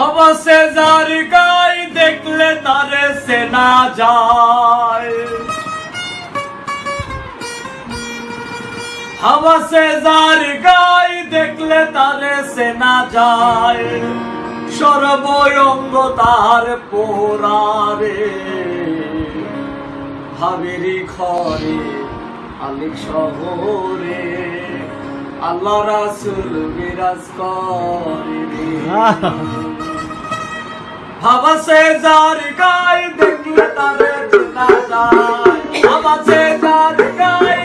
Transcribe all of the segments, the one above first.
হবসে যার গাই দেখলে তারে সেনা যায়। হবসে যার গাই দেখলে তারে সেনা যায়। সর্বয়ঙ্গ তার পোরারে ভাবেরি খরে আলিক শহরে, আল্লাহ রাসুল বিরাজ করে হাওয়া সে যার গায়ে দেখলে তারে চেনা যায়। হাওয়া যার গায়ে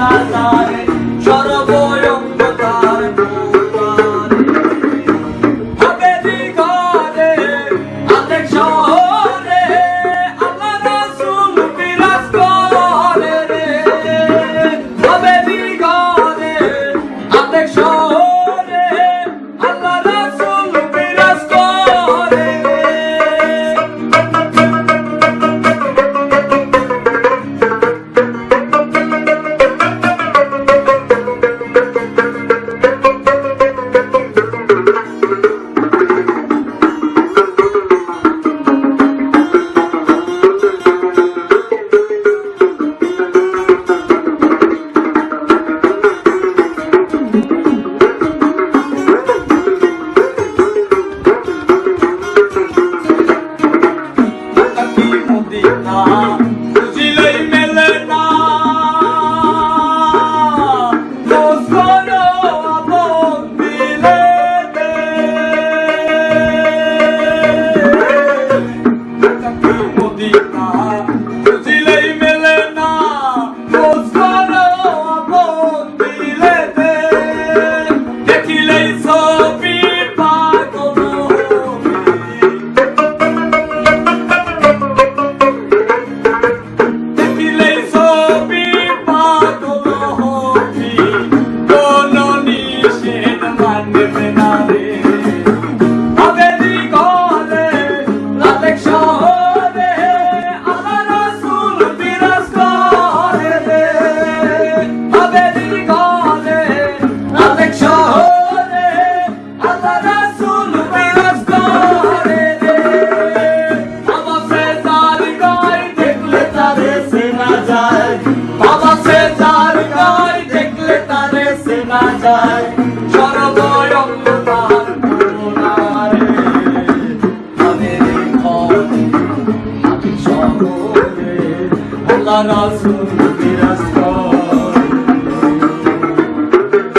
না তার আছে যার গাই দেখলে তারে সেনা যায় রাসুল বিরাজ কর